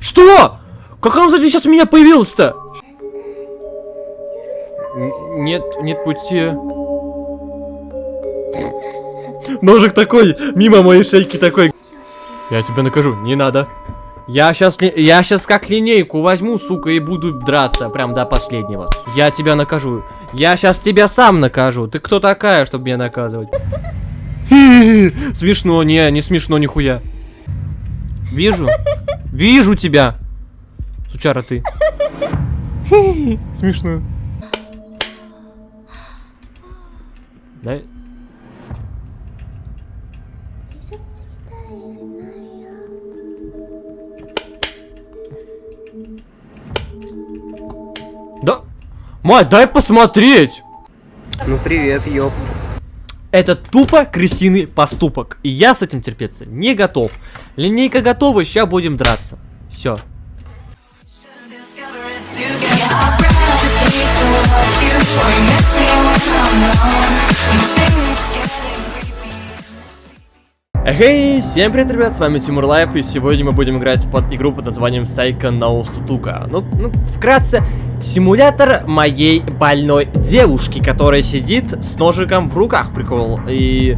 Что? Как он, кстати, сейчас меня появился-то? Нет, нет пути. Ножик такой, мимо моей шейки такой. Я тебя накажу, не надо. Я сейчас, я сейчас как линейку возьму, сука, и буду драться прям до последнего. Я тебя накажу. Я сейчас тебя сам накажу. Ты кто такая, чтобы меня наказывать? Смешно, не, не смешно нихуя. Вижу. Вижу тебя. Сучара ты. Смешно. Дай. Да. Мать, дай посмотреть. Ну привет, ёп. Это тупо крысиный поступок. И я с этим терпеться не готов. Линейка готова, сейчас будем драться. Все. Эй, всем привет, ребят, с вами Тимур Лайф, и сегодня мы будем играть под игру под названием Saiko no Sutoka. Ну, ну, вкратце, симулятор моей больной девушки, которая сидит с ножиком в руках, прикол. И,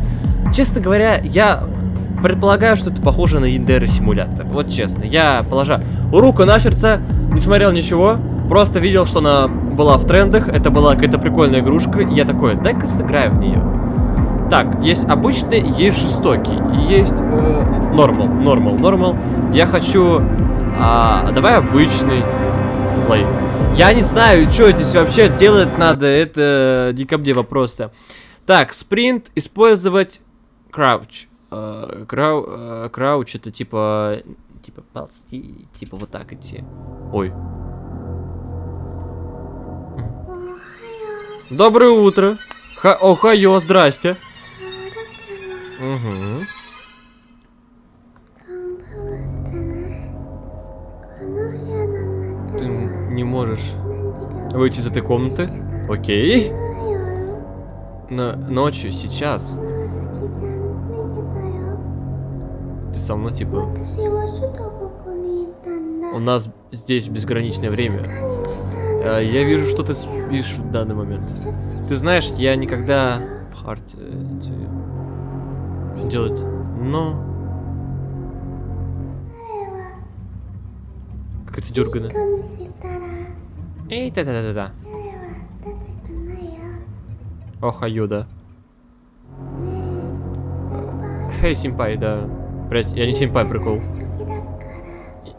честно говоря, я предполагаю, что это похоже на Индера симулятор. Вот честно, я, положа руку на сердце, не смотрел ничего, просто видел, что она была в трендах, это была какая-то прикольная игрушка, и я такой, дай-ка сыграю в нее. Так, есть обычный, есть жестокий. Есть нормал, нормал, нормал. Я хочу... А, давай обычный плей. Я не знаю, что здесь вообще делать надо. Это не ко мне вопросы. Так, спринт, использовать крауч. Uh, крау, uh, крауч это типа... Типа ползти, типа вот так идти. Ой. Доброе утро. Ха Охайо, здрасте. Угу. Ты не можешь выйти из этой комнаты? Окей. Но ночью, сейчас. Ты со мной, типа... У нас здесь безграничное время. А, я вижу, что ты спишь в данный момент. Ты знаешь, я никогда... Hard делать. Но... Как это дергано. Эй, да-да-да-да. Ох, Аюда. Эй, симпай, да. Блять, я не симпай, прикол.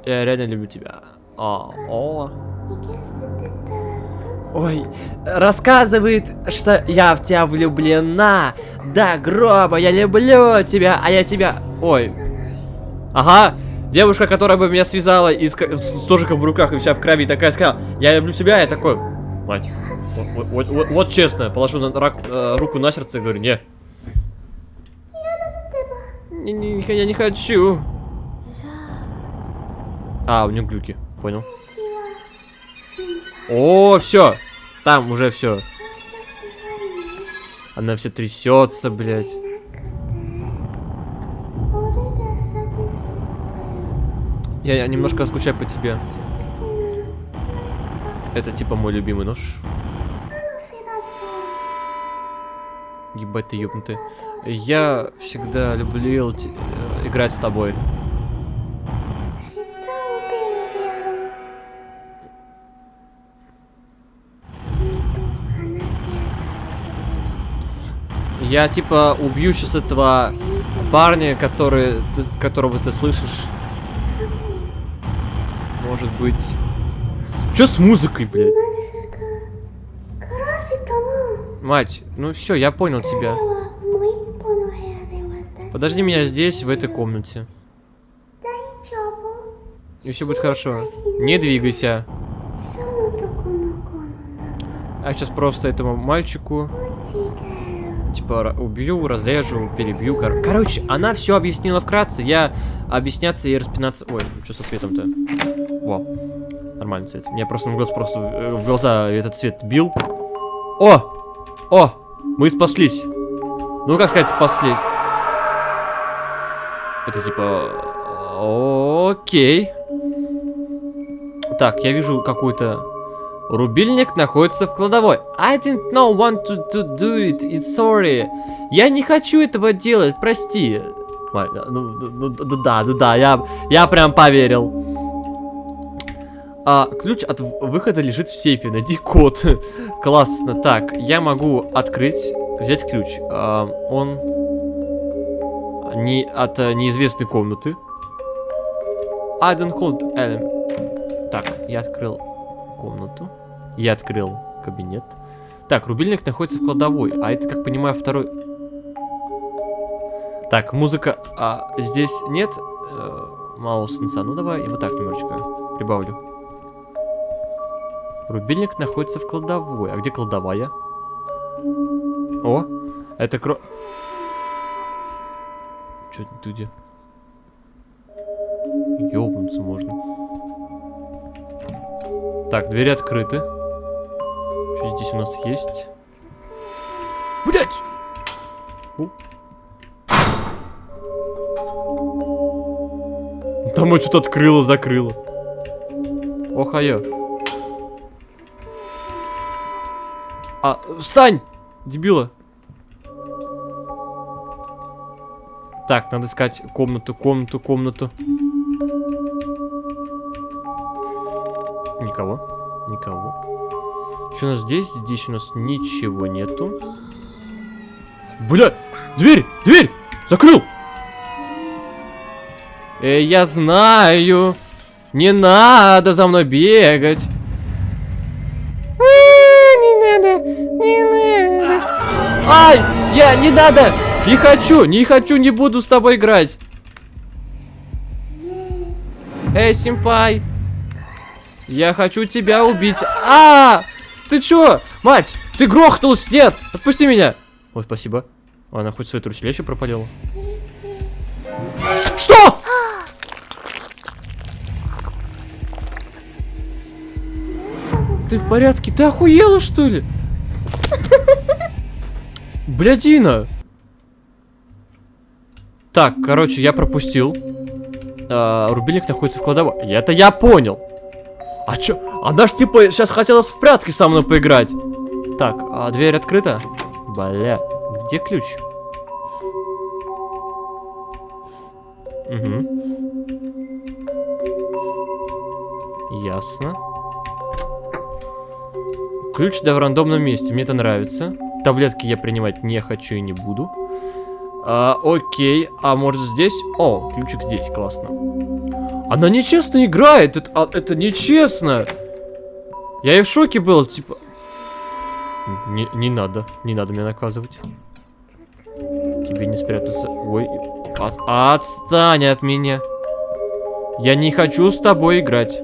Я реально люблю тебя. А, о. Ой, рассказывает, что я в тебя влюблена. Да, гроба, я люблю тебя, а я тебя... Ой. Ага, девушка, которая бы меня связала и с, с ножиком в руках и вся в крови, такая сказала, я люблю тебя, я такой... Мать, вот, вот, вот, вот честно, положу на, рак, э, руку на сердце и говорю, не. Не, не. Я не хочу. А, у него глюки, понял. О, все. Там уже все. Она все трясется, блядь. Я, я немножко скучаю по тебе. Это типа мой любимый нож. Ебать ты ёбнутый. Я всегда любил э, играть с тобой. Я типа убью сейчас этого парня, который, ты, которого ты слышишь. Может быть. Что с музыкой, блядь? Мать, ну все, я понял тебя. Подожди меня здесь, в этой комнате. И все будет хорошо. Не двигайся. А сейчас просто этому мальчику типа, убью, разрежу, перебью. Кор Короче, она все объяснила вкратце. Я объясняться и распинаться... Ой, что со светом-то? Во, нормальный цвет. Мне просто в глаз просто в, в глаза этот цвет бил. О! О! Мы спаслись. Ну, как сказать, спаслись. Это типа... Окей. Так, я вижу какой-то... Рубильник находится в кладовой. I didn't know want to, to do it. It's sorry. Я не хочу этого делать, прости. Ну, ну, ну, да, да, да, я, я прям поверил. А, ключ от выхода лежит в сейфе. Найди код. Классно. Так, я могу открыть, взять ключ. А, он не от а, неизвестной комнаты. I don't hold element. Так, я открыл комнату. Я открыл кабинет. Так, рубильник находится в кладовой. А это, как понимаю, второй... Так, музыка... А здесь нет э, малого сенса. Ну, давай и вот так немножечко прибавлю. Рубильник находится в кладовой. А где кладовая? О, это кро... Чё ты где? Ёбнуться можно. Так, двери открыты. Что здесь у нас есть? Блять! Там вот что-то открыло, закрыло. Охайо. А, встань! Дебила. Так, надо искать комнату, комнату, комнату. Никого. Никого. Что у нас здесь? Здесь у нас ничего нету. Бля! Дверь! Дверь! Закрыл! Э, я знаю. Не надо за мной бегать. А, не надо, не надо. Ай, я не надо. Не хочу, не хочу, не буду с тобой играть. Эй, симпай. Я хочу тебя убить. А, -а, -а! ты чё? Мать, ты грохнулась, нет, отпусти меня. Ой, спасибо. Она хоть свои труселя еще пропалила. Что? Ты в порядке? Ты охуела, что ли? Блядина! Так, короче, я пропустил. А, рубильник находится в кладовой. Это я понял. А чё? Она ж типа сейчас хотела в прятки со мной поиграть. Так, а дверь открыта? Бля, где ключ? Угу. Ясно. Ключ да в рандомном месте, мне это нравится. Таблетки я принимать не хочу и не буду. А, окей, а может здесь? О, ключик здесь, классно. Она нечестно играет, это, а, это нечестно. Я и в шоке был, типа... Не, не надо, не надо меня наказывать. Тебе не спрятаться. Ой, от, отстань от меня. Я не хочу с тобой играть.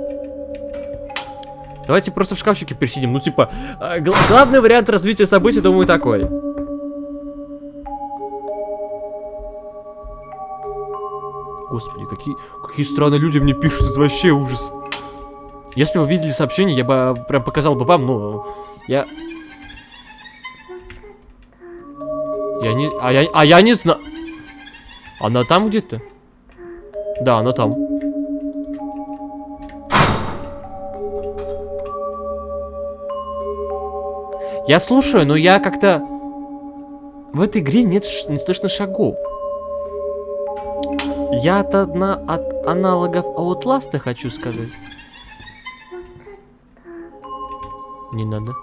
Давайте просто в шкафчике пересидим. Ну, типа, э, гл главный вариант развития событий, думаю, такой. Господи, какие, какие странные люди мне пишут, это вообще ужас. Если вы видели сообщение, я бы прям показал бы вам, но я... Я не... А я, а я не знаю... Она там где-то? Да, она там. Я слушаю, но я как-то... В этой игре нет, не слышно шагов. Я от одна от аналогов Outlast хочу сказать. Не надо.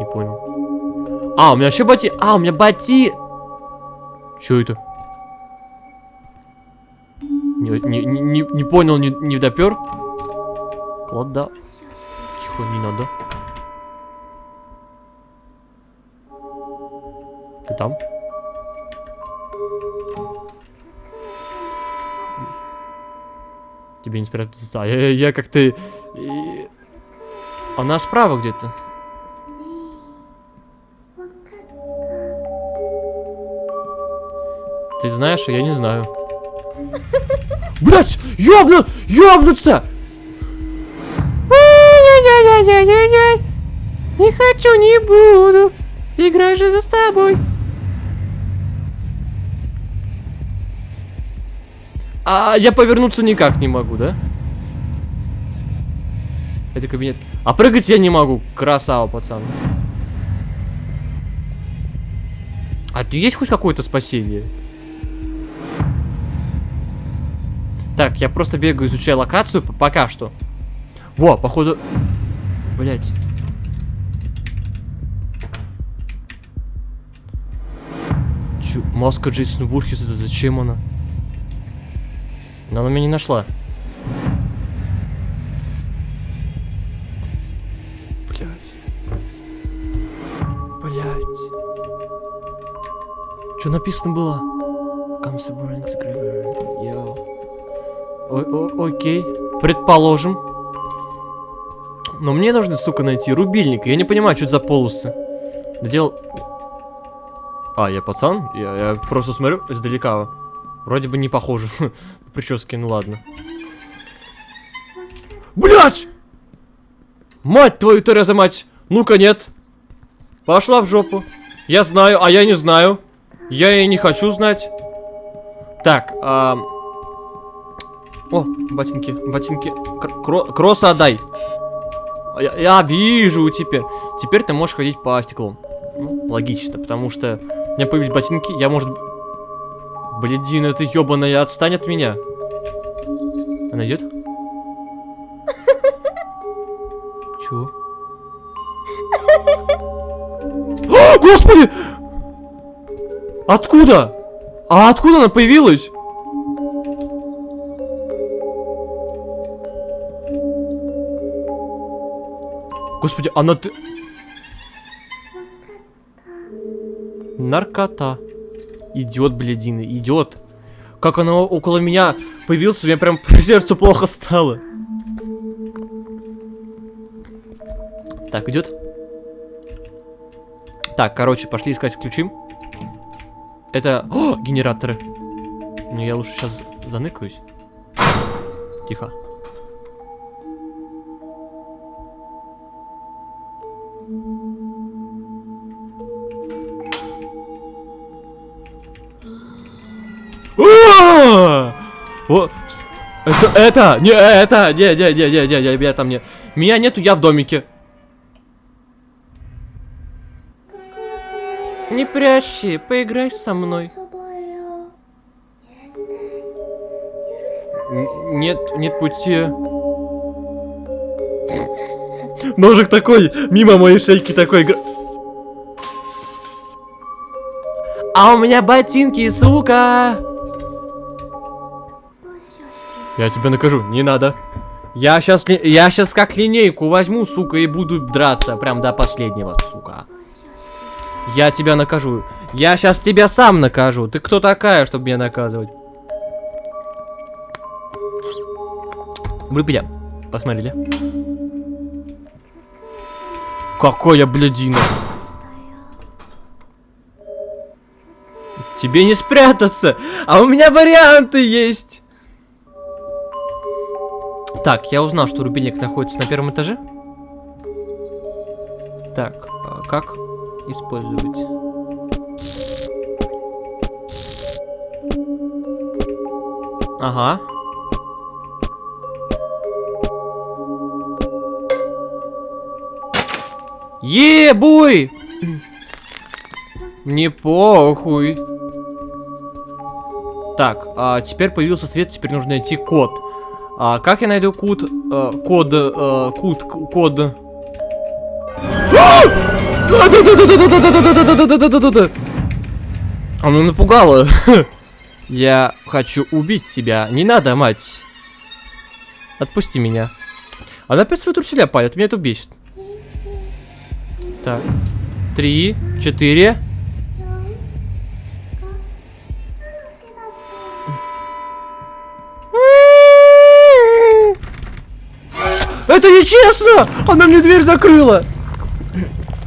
Не понял. А, у меня вообще бати... А, у меня бати... Что это? Не, не, не, не понял, не, не допер. Клада. Тихо, не надо. Ты там? Тебе не спрятаться. А я, я как-то... Она справа где-то. Ты знаешь, а я не знаю. Блять! Ёбну! Ёбнуться! Не хочу, не буду. Играй же за тобой. А я повернуться никак не могу, да? Это кабинет. А прыгать я не могу. Красава, пацан. А тут есть хоть какое-то спасение? Так, я просто бегаю, изучаю локацию пока что. Во, походу... Блять. Чё, маска Джейсон Вурхис, это зачем она? Но она меня не нашла. Блять. Блять. Что написано было? Comes the morning scriver. Yo. О -о Окей. Предположим. Но мне нужно, сука, найти рубильник. Я не понимаю, что это за полосы. Додел... А, я пацан? Я, я просто смотрю издалека. Вроде бы не похоже. Прически, ну ладно. Блять! Мать твою, Тереза, мать! Ну-ка, нет. Пошла в жопу. Я знаю, а я не знаю. Я и не хочу знать. Так, а... О, ботинки, ботинки. Кро кросса отдай. Я, я вижу теперь. Теперь ты можешь ходить по стеклу. Ну, логично, потому что у меня появились ботинки, я, может... Блядина, ты ебаная, отстань от меня. Она идет? Чё? О, господи! Откуда? А откуда она появилась? Господи, она ты... Наркота. Идет, блядина, идет. Как она около меня появился, мне прям по сердцу плохо стало. Так, идет. Так, короче, пошли искать ключи. Это... О, генераторы. Ну, я лучше сейчас заныкаюсь. Тихо. О, это, это, не, это, не, не, не, не, не, не, меня там нет. Меня нету, я в домике. Не прячься, поиграй со мной. Нет, нет пути. Ножик такой, мимо моей шейки такой. А у меня ботинки, сука! Я тебя накажу, не надо. Я сейчас, я сейчас как линейку возьму, сука, и буду драться прям до последнего, сука. Я тебя накажу. Я сейчас тебя сам накажу. Ты кто такая, чтобы меня наказывать? Вы, бля, посмотрели? Какая блядина. Тебе не спрятаться, а у меня варианты есть. Так, я узнал, что рубильник находится на первом этаже. Так, а как использовать? Ага. Ебуй! Не похуй. Так, а теперь появился свет, теперь нужно найти код. А как я найду код? Э, код, э, код, код. Она напугала. Я хочу убить тебя. Не надо, мать. Отпусти меня. Она опять свои труселя палит. Меня это бесит. Так. Три, четыре. Это нечестно! Она мне дверь закрыла!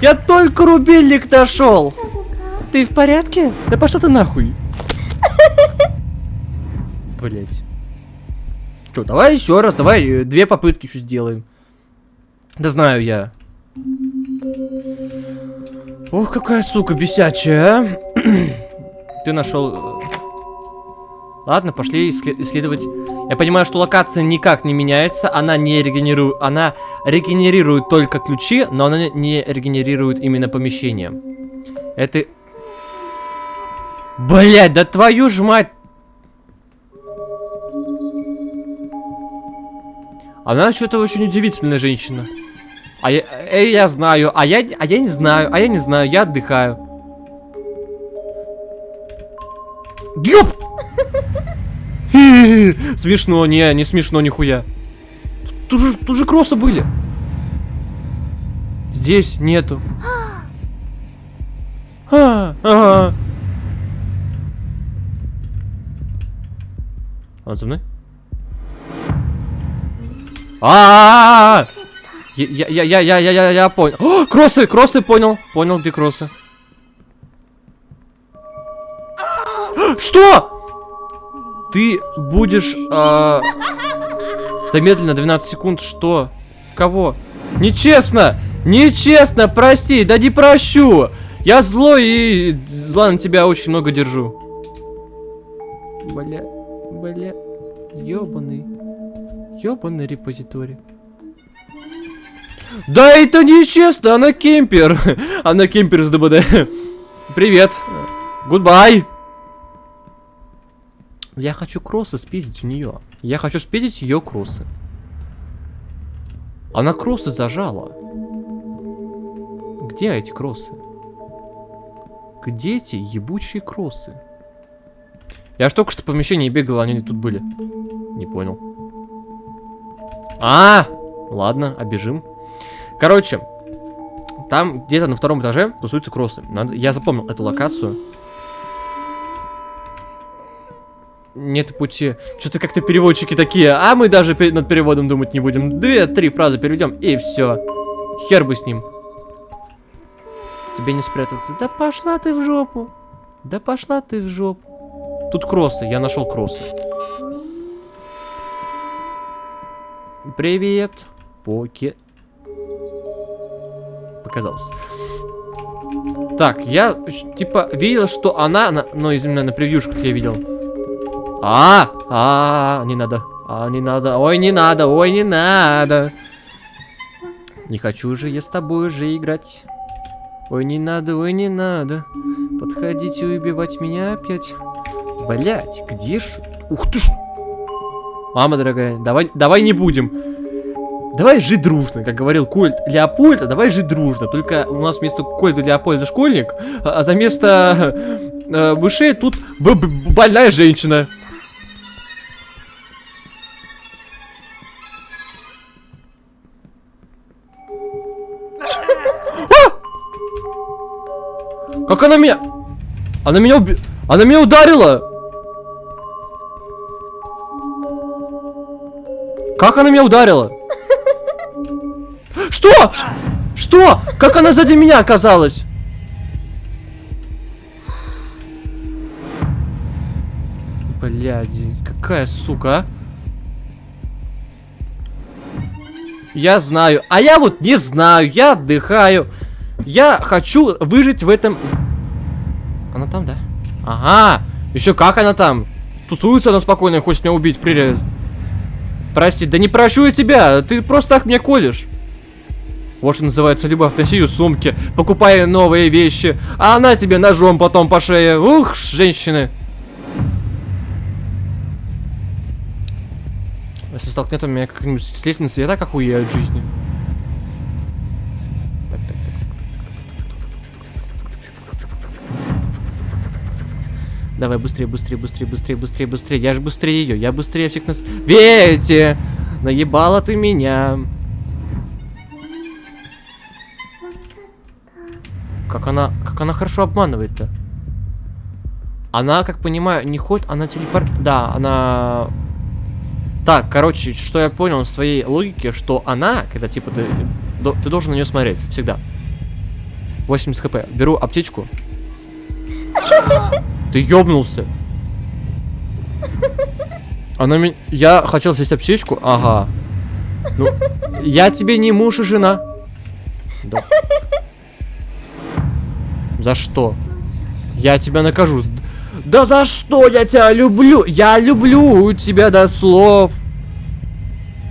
Я только рубильник нашел! Ты в порядке? Да пошла ты нахуй! Блять. Че, давай еще раз, давай э, две попытки еще сделаем. Да знаю я. Ох, какая сука бесячая, а? Ты нашел... Э, Ладно, пошли исследовать. Я понимаю, что локация никак не меняется. Она не регенерирует. Она регенерирует только ключи, но она не регенерирует именно помещение. Это... Блять, да твою ж мать! Она что-то очень удивительная женщина. А я, э, я знаю, а я, а я не знаю, а я не знаю, я отдыхаю. Ёп! Смешно, не, не смешно нихуя. Тут же, тут же кроссы были. Здесь нету. А, ага. Он за мной? А, -а, -а, -а! Я, я, я, я, я, я, я понял. О, кроссы, кроссы, понял. Понял, где кроссы. Что? Ты будешь э, замедленно 12 секунд. Что? Кого? Нечестно! Нечестно, прости, да не прощу! Я злой и зла на тебя очень много держу. Бля, бля, ёбаный, ёбаный репозиторий. Да это нечестно, она кемпер. Она кемпер с DBD. Привет. Goodbye. Я хочу кроссы спиздить у нее. Я хочу спиздить ее кроссы. Она кроссы зажала. Где эти кроссы? Где эти ебучие кроссы? Я ж только что в помещении бегал, они тут были. Не понял. А, ладно, обежим. Короче, там где-то на втором этаже тусуются кроссы. Надо... Я запомнил эту локацию. Нет пути. Что-то как-то переводчики такие. А мы даже над переводом думать не будем. Две-три фразы переведем и все. Хер бы с ним. Тебе не спрятаться. Да пошла ты в жопу. Да пошла ты в жопу. Тут кроссы. Я нашел кроссы. Привет, Поке. Показалось. Так, я типа видел, что она, на, ну, именно на превьюшках я видел. А, а, не надо. А, не надо. Ой, не надо. Ой, не надо. Не хочу же я с тобой уже играть. Ой, не надо, ой, не надо. Подходите убивать меня опять. Блять, где ж... Ух ты ж... Мама дорогая, давай, давай не будем. Давай жить дружно, как говорил Кольт Леопольда, давай жить дружно. Только у нас вместо Кольта Леопольда школьник, а за место э, мышей тут больная женщина. Она меня... Она меня уби... Она меня ударила! Как она меня ударила? Что? Что? Как она сзади меня оказалась? Блядь, какая сука, а? Я знаю. А я вот не знаю. Я отдыхаю. Я хочу выжить в этом... Она там, да? Ага. Еще как она там? Тусуется она спокойно и хочет меня убить. Прелесть. Прости, да не прощу я тебя. Ты просто так меня колешь. Вот что называется любовь. Носи сумки, покупай новые вещи, а она тебе ножом потом по шее. Ух, женщины. Если столкнет меня как-нибудь с лестницы, я так охуею от жизни. Давай, быстрее, быстрее, быстрее, быстрее, быстрее, быстрее. Я же быстрее ее, я быстрее всех нас... Вети! Наебала ты меня. Как она, как она хорошо обманывает-то. Она, как понимаю, не ходит, она телепор... Да, она... Так, короче, что я понял в своей логике, что она, когда, типа, ты, ты должен на нее смотреть, всегда. 80 хп. Беру аптечку. Ты ёбнулся. Она меня... Я хотел съесть аптечку. Ага. Ну, я тебе не муж и жена. Да. За что? Я тебя накажу. Да за что я тебя люблю? Я люблю тебя до слов.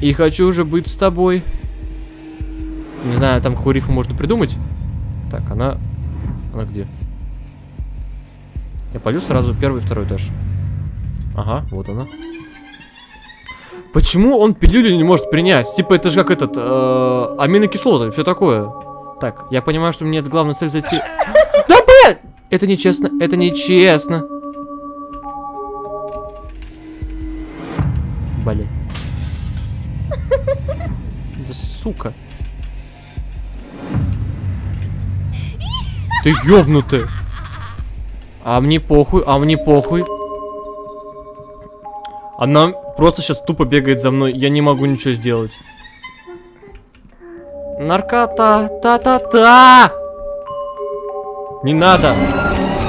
И хочу уже быть с тобой. Не знаю, там рифму можно придумать. Так, она... Она где? Я полю сразу первый и второй этаж. Ага, вот она. Почему он пилюлю не может принять? Типа это же как этот, э, аминокислоты, все такое. Так, я понимаю, что мне это главная цель зайти. Да блядь! Это нечестно, это нечестно. Блин. Да сука. Ты ёбнутый. А мне похуй, а мне похуй. Она просто сейчас тупо бегает за мной. Я не могу ничего сделать. Наркота, та-та-та! Не надо!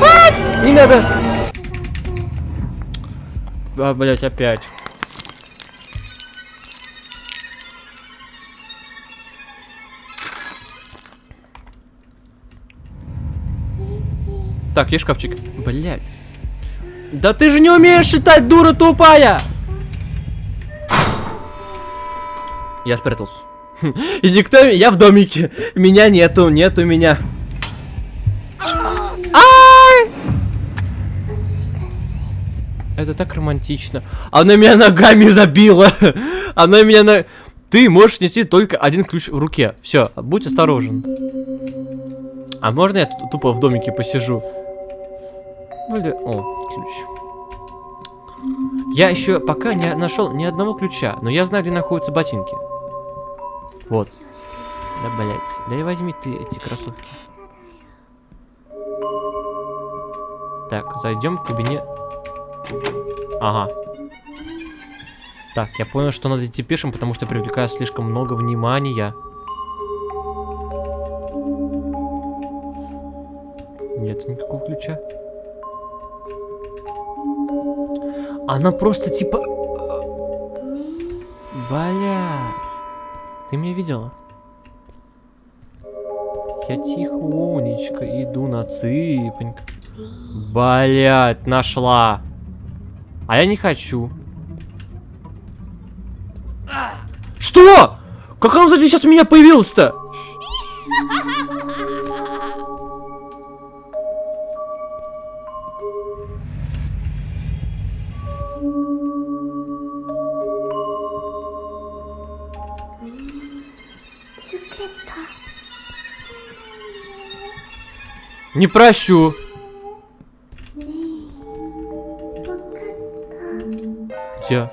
А, не надо! А, блять, опять. Так, есть шкафчик. Блять. Да ты же не умеешь считать, дура тупая! Я спрятался. И никто... Я в домике. Меня нету, нету меня. Ай! Это так романтично. Она меня ногами забила. Она меня на... Ты можешь нести только один ключ в руке. Все, будь осторожен. А можно я тупо в домике посижу? Бля... О, ключ. Я еще пока не нашел ни одного ключа, но я знаю, где находятся ботинки. Вот. Да, блять. Да и возьми ты эти кроссовки. Так, зайдем в кабинет. Ага. Так, я понял, что надо идти пешим, потому что привлекаю слишком много внимания. Нет никакого ключа. Она просто типа... Блять. Ты меня видела? Я тихонечко иду на цыпонька. Блять, нашла. А я не хочу. Что? Как он сзади сейчас меня появился-то? Не прощу. Где?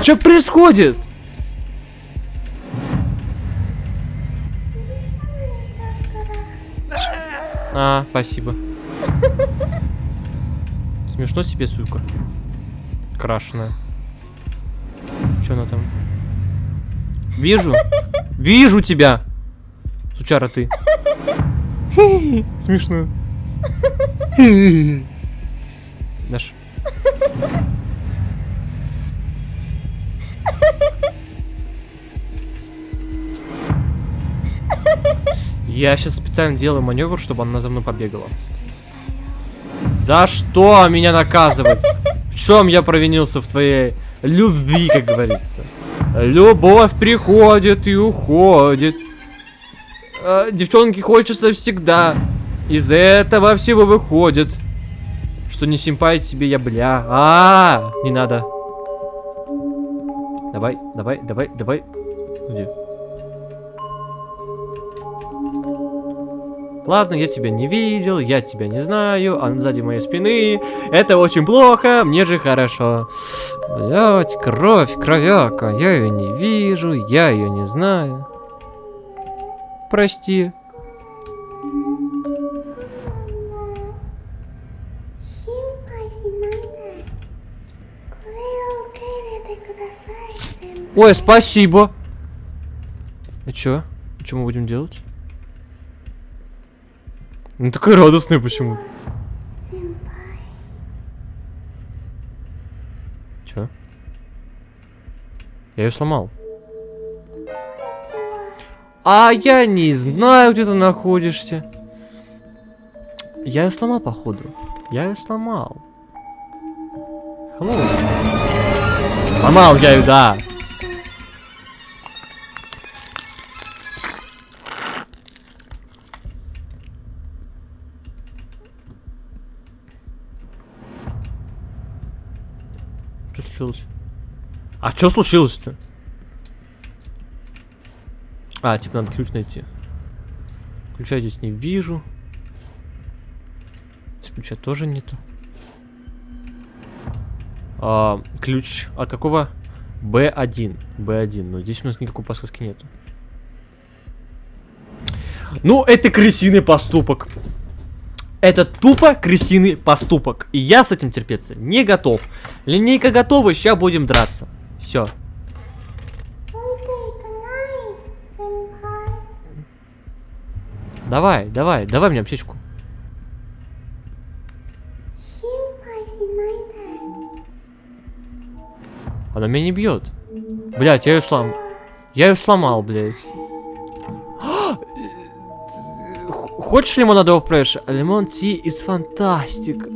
Что происходит? А, спасибо. Смешно себе, сука. Крашеная. Что она там? Вижу. Вижу тебя. Сучара ты. Смешно. Наш. Я сейчас специально делаю маневр, чтобы она за мной побегала. За что меня наказывать? В чем я провинился в твоей любви, как говорится? Любовь приходит и уходит э, девчонки хочется всегда. Из этого всего выходит, что не симпай тебе я, бля. А, -а, -а не надо. Давай, давай, давай, давай. Где? Ладно, я тебя не видел, я тебя не знаю, а сзади моей спины. Это очень плохо, мне же хорошо. Блять, кровь, кровяка, я ее не вижу, я ее не знаю. Прости. Ой, спасибо. А чё? Что мы будем делать? Ну такой радостный почему? Чё? Я ее сломал. А я не знаю, где ты находишься. Я ее сломал, походу. Я ее сломал. Hello. Сломал я ее, да. Что случилось? А что случилось-то? А, типа надо ключ найти. Ключа здесь не вижу. Здесь ключа тоже нету. А, ключ от какого? Б1. Б1. Но здесь у нас никакой подсказки нету. Ну, это крысиный поступок. Это тупо крысиный поступок. И я с этим терпеться не готов. Линейка готова, сейчас будем драться. Все. Давай, давай, давай мне аптечку. Она меня не бьет. Блять, я ее слом... Я ее сломал, блядь. Хочешь лимонадовый фреш? Лимон ти из фантастик.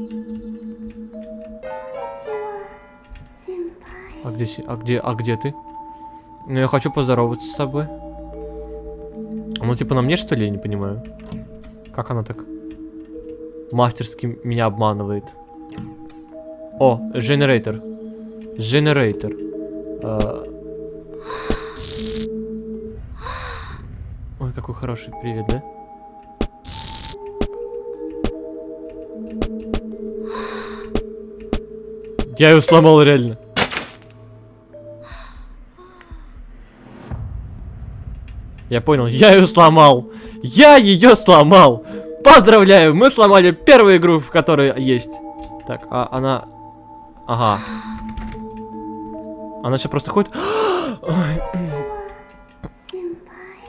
А где, а где, а где ты? Ну, я хочу поздороваться с тобой. Ну, типа на мне, что ли, я не понимаю? Как она так мастерски меня обманывает? О, генератор. Генератор. А. Ой, какой хороший привет, да? Я ее сломал реально. Я понял, я ее сломал. Я ее сломал. Поздравляю, мы сломали первую игру, в которой есть. Так, а она... Ага. Она сейчас просто ходит...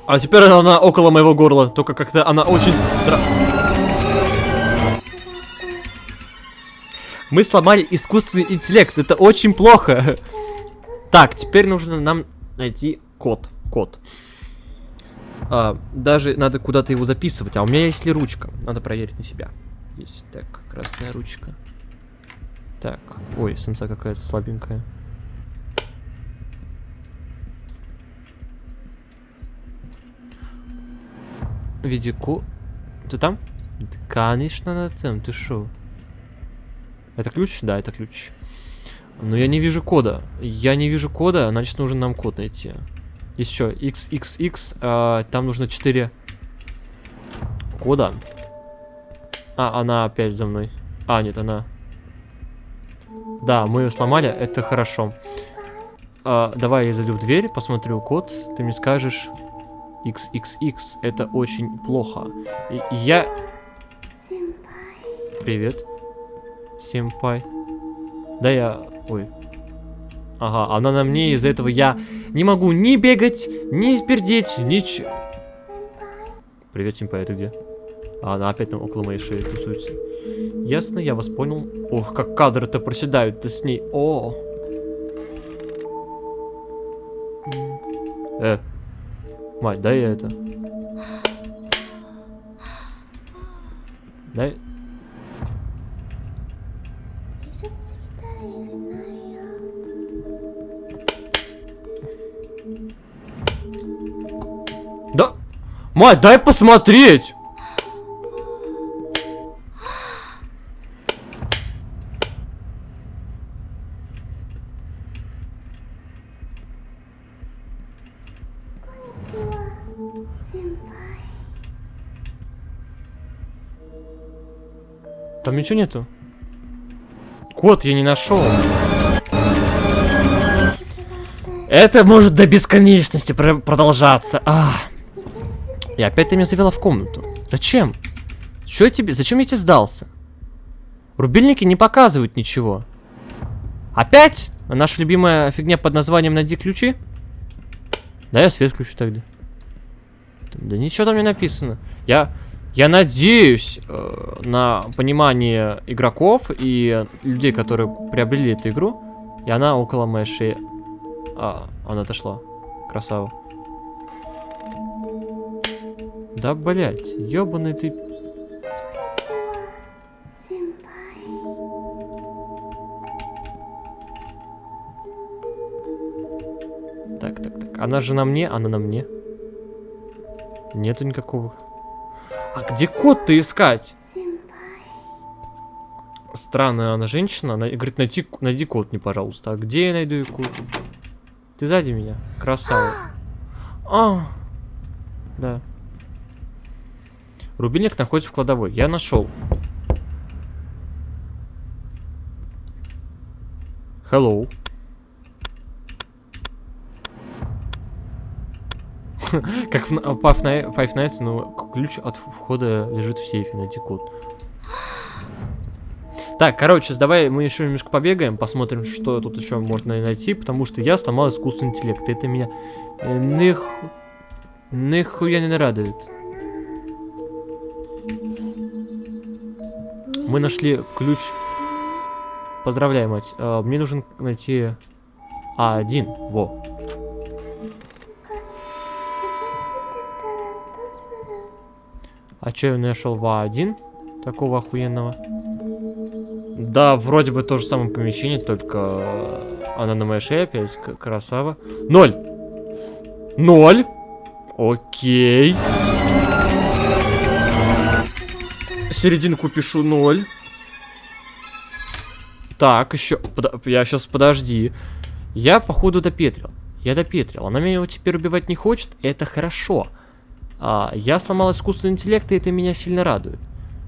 А теперь она около моего горла, только как-то она очень стра... Мы сломали искусственный интеллект, это очень плохо. Так, теперь нужно нам найти код. Код. А, даже надо куда-то его записывать. А у меня есть ли ручка? Надо проверить на себя. Есть. Так, красная ручка. Так. Ой, сенса какая-то слабенькая. Видику. Ты там? Да, конечно, на тем. Ты шо? Это ключ? Да, это ключ. Но я не вижу кода. Я не вижу кода, значит нужно нам код найти. Еще XXX, э, там нужно 4 кода. А, она опять за мной. А, нет, она... Да, мы ее сломали, это хорошо. А, давай я зайду в дверь, посмотрю код, ты мне скажешь... XXX, это очень плохо. И, я... Привет. Симпай. Да я... Ой. Ага, она на мне, из-за этого я не могу ни бегать, ни пердеть, ничего. Привет, Симпай, это где? А, она опять там около моей шеи тусуется. Ясно, я вас понял. Ох, как кадры-то проседают-то с ней. О. Э. Мать, дай я это. Дай. Мать, дай посмотреть. Там ничего нету. Код я не нашел. Это может до бесконечности пр продолжаться. А. И опять ты меня завела в комнату. Зачем? Что тебе? Зачем я тебе сдался? Рубильники не показывают ничего. Опять? Наша любимая фигня под названием «Найди ключи»? Да, я свет включу тогда. Да ничего там не написано. Я, я надеюсь э, на понимание игроков и людей, которые приобрели эту игру. И она около моей шеи. А, она отошла. Красава. Да, блять, ёбаный ты... Так, так, так. Она же на мне, она на мне. Нету никакого. А где кот-то искать? Странная она женщина. Она говорит, найти, найди кот мне, пожалуйста. А где я найду код? Ты сзади меня. Красава. А! Да. Рубильник находится в кладовой. Я нашел. Hello. Как в Five Nights, но ключ от входа лежит в сейфе, найти код. Так, короче, давай мы еще немножко побегаем, посмотрим, что тут еще можно найти, потому что я сломал искусственный интеллект. Это меня э, них... нихуя не радует. Мы нашли ключ. Поздравляю, мать. А, мне нужен найти А1. Во. А что я нашел в А1? Такого охуенного. Да, вроде бы то же самое помещение, только она на моей шее опять. Красава. Ноль! Ноль! Окей. Серединку пишу ноль. Так, еще... Под... Я сейчас, подожди. Я, походу, допетрил. Я допетрил. Она меня теперь убивать не хочет. Это хорошо. А, я сломал искусственный интеллект, и это меня сильно радует.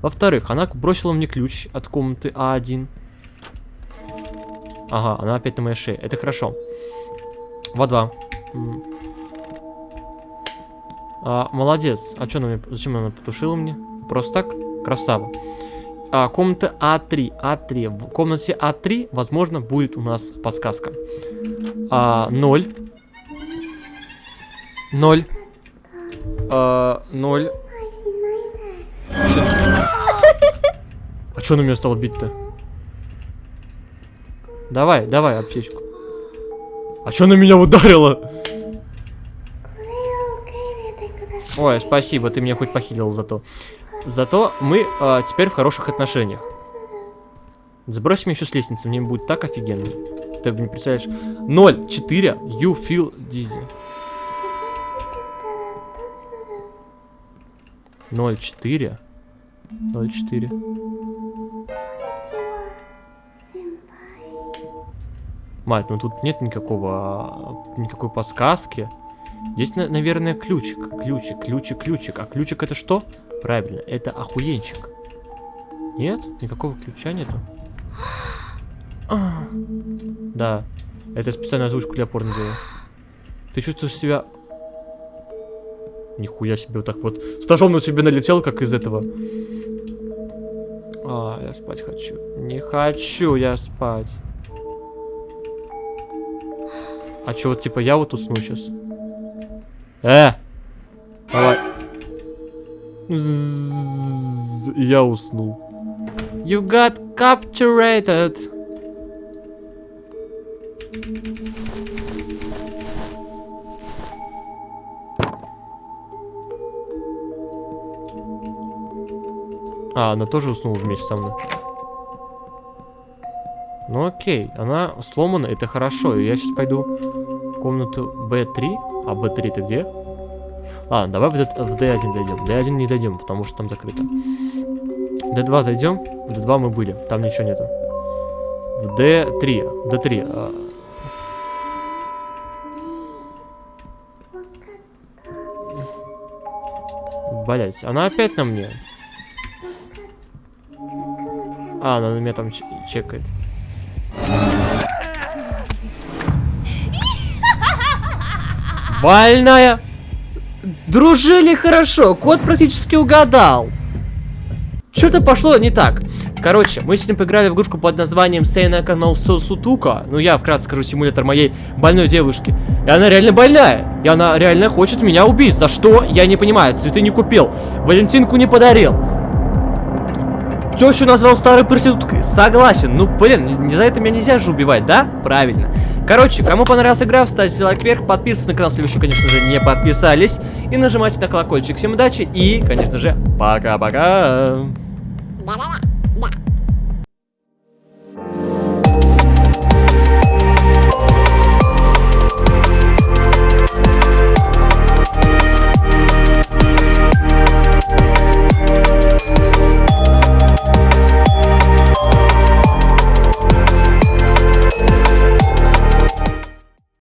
Во-вторых, она бросила мне ключ от комнаты А1. Ага, она опять на моей шее. Это хорошо. В2. А, молодец. А что она мне... Зачем она потушила мне? Просто так? Красава. А, комната А3. А3. В комнате А3, возможно, будет у нас подсказка. А, 0. 0. А, 0. А что на меня стало бить-то? Давай, давай, аптечку. А что на меня ударило? Ой, спасибо, ты меня хоть похилил зато. Зато мы э, теперь в хороших отношениях. Меня еще с лестницы, мне будет так офигенно. Ты не представляешь. 0, 4, you feel dizzy. 0, 4. 0, 4. Мать, ну тут нет никакого, никакой подсказки. Здесь, наверное, ключик. Ключик, ключик, ключик. А ключик это что? Правильно, это охуенчик. Нет? Никакого ключа нету? Да. Это специальная озвучку для порно делаю. Ты чувствуешь себя... Нихуя себе вот так вот. Стажом на тебе налетел, как из этого. А, я спать хочу. Не хочу я спать. А что, вот типа я вот усну сейчас? Э! Давай. Я уснул. You got captured. А, она тоже уснула вместе со мной. Ну окей, она сломана, это хорошо. Я сейчас пойду в комнату B3. А B3 ты где? Ладно, давай в, в D1 зайдем. D1 не зайдем, потому что там закрыто. D2 зайдем. В D2 мы были, там ничего нету. В D3. D3. А... Блять, она опять на мне. А, она на меня там чекает. Больная! Дружили хорошо, кот практически угадал. Что-то пошло не так. Короче, мы сегодня поиграли в игрушку под названием Сейнака Ноусо Сутука. Ну, я вкратце скажу симулятор моей больной девушки. И она реально больная. И она реально хочет меня убить. За что? Я не понимаю. Цветы не купил. Валентинку не подарил. Тещу назвал старой проституткой. Согласен. Ну, блин, не за это меня нельзя же убивать, да? Правильно. Короче, кому понравилась игра, ставьте лайк вверх, подписывайтесь на канал, если вы еще, конечно же, не подписались. И нажимайте на колокольчик. Всем удачи и, конечно же, пока-пока.